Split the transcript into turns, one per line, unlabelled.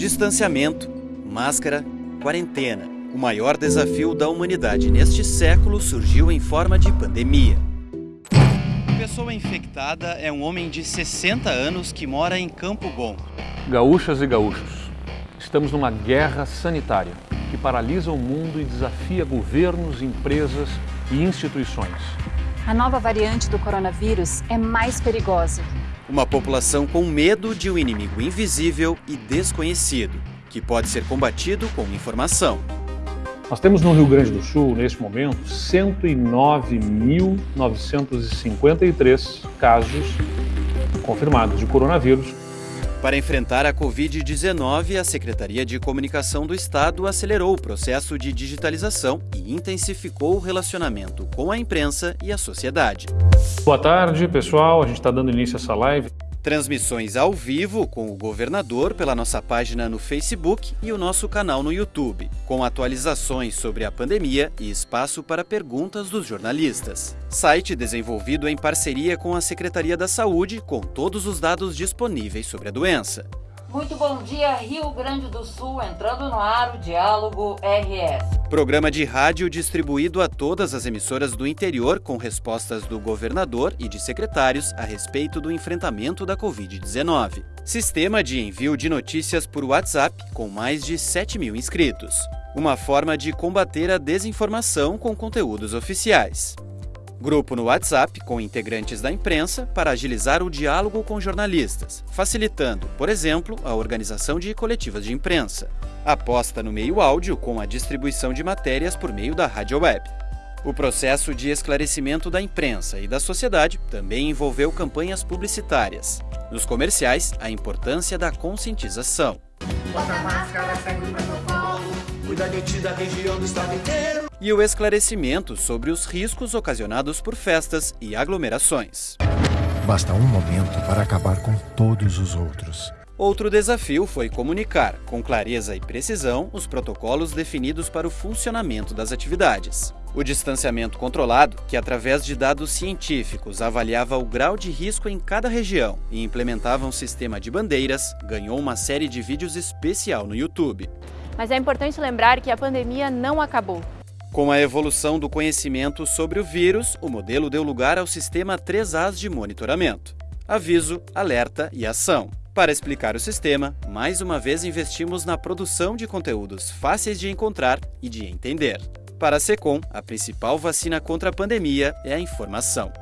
Distanciamento, máscara, quarentena. O maior desafio da humanidade neste século surgiu em forma de pandemia. A pessoa infectada é um homem de 60 anos que mora em Campo Bom.
Gaúchas e gaúchos, estamos numa guerra sanitária que paralisa o mundo e desafia governos, empresas e instituições.
A nova variante do coronavírus é mais perigosa.
Uma população com medo de um inimigo invisível e desconhecido, que pode ser combatido com informação.
Nós temos no Rio Grande do Sul, neste momento, 109.953 casos confirmados de coronavírus
para enfrentar a Covid-19, a Secretaria de Comunicação do Estado acelerou o processo de digitalização e intensificou o relacionamento com a imprensa e a sociedade.
Boa tarde, pessoal. A gente está dando início a essa live.
Transmissões ao vivo com o governador pela nossa página no Facebook e o nosso canal no YouTube, com atualizações sobre a pandemia e espaço para perguntas dos jornalistas. Site desenvolvido em parceria com a Secretaria da Saúde, com todos os dados disponíveis sobre a doença.
Muito bom dia, Rio Grande do Sul, entrando no ar o Diálogo RS.
Programa de rádio distribuído a todas as emissoras do interior com respostas do governador e de secretários a respeito do enfrentamento da Covid-19. Sistema de envio de notícias por WhatsApp com mais de 7 mil inscritos. Uma forma de combater a desinformação com conteúdos oficiais. Grupo no WhatsApp com integrantes da imprensa para agilizar o diálogo com jornalistas, facilitando, por exemplo, a organização de coletivas de imprensa. Aposta no meio áudio com a distribuição de matérias por meio da rádio web. O processo de esclarecimento da imprensa e da sociedade também envolveu campanhas publicitárias. Nos comerciais, a importância da conscientização. Bota máscara, segue o da região do estado inteiro e o esclarecimento sobre os riscos ocasionados por festas e aglomerações.
Basta um momento para acabar com todos os outros.
Outro desafio foi comunicar, com clareza e precisão, os protocolos definidos para o funcionamento das atividades. O distanciamento controlado, que através de dados científicos avaliava o grau de risco em cada região e implementava um sistema de bandeiras, ganhou uma série de vídeos especial no YouTube.
Mas é importante lembrar que a pandemia não acabou.
Com a evolução do conhecimento sobre o vírus, o modelo deu lugar ao sistema 3As de monitoramento: aviso, alerta e ação. Para explicar o sistema, mais uma vez investimos na produção de conteúdos fáceis de encontrar e de entender. Para a SECOM, a principal vacina contra a pandemia é a informação.